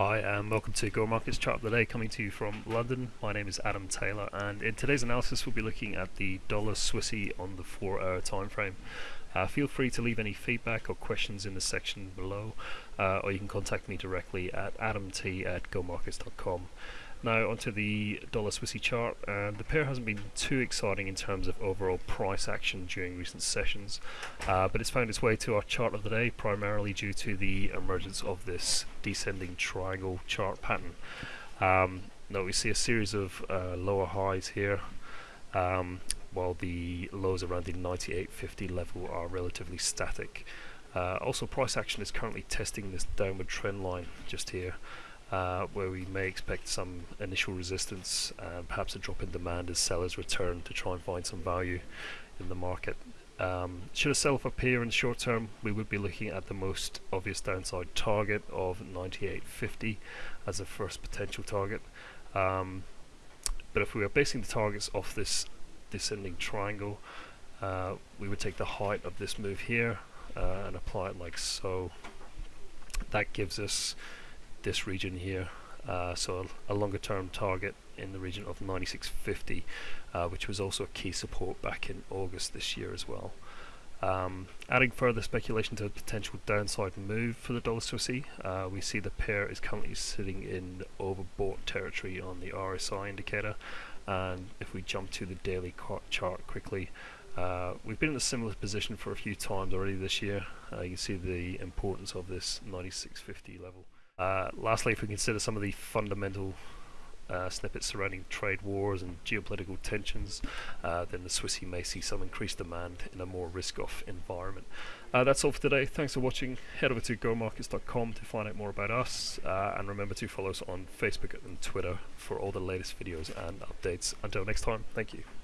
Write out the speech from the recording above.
Hi and welcome to Go Markets Chart of the Day coming to you from London. My name is Adam Taylor and in today's analysis we'll be looking at the dollar Swissy on the 4 hour time frame. Uh, feel free to leave any feedback or questions in the section below uh, or you can contact me directly at adamt at. Now onto the dollar Swissy chart, and the pair hasn't been too exciting in terms of overall price action during recent sessions, uh, but it's found its way to our chart of the day primarily due to the emergence of this descending triangle chart pattern. Um, now we see a series of uh, lower highs here, um, while the lows around the 98.50 level are relatively static. Uh, also price action is currently testing this downward trend line just here uh, where we may expect some initial resistance and perhaps a drop in demand as sellers return to try and find some value in the market. Um, should a sell-off appear in the short term, we would be looking at the most obvious downside target of 98.50 as a first potential target. Um, but if we are basing the targets off this descending triangle, uh, we would take the height of this move here uh, and apply it like so. That gives us this region here uh, so a, longer term target in the region of 9650 uh, which was also a key support back in August this year as well. Um, adding further speculation to a potential downside move for the dollar Swissy, uh, we see the pair is currently sitting in overbought territory on the RSI indicator and if we jump to the daily chart quickly uh, we've been in a similar position for a few times already this year. Uh, you can see the importance of this 9650 level. Uh, lastly, if we consider some of the fundamental uh, snippets surrounding trade wars and geopolitical tensions, uh, then the Swissy may see some increased demand in a more risk-off environment. Uh, that's all for today. Thanks for watching. Head over to gomarkets.com to find out more about us, uh, and remember to follow us on Facebook and Twitter for all the latest videos and updates. Until next time, thank you.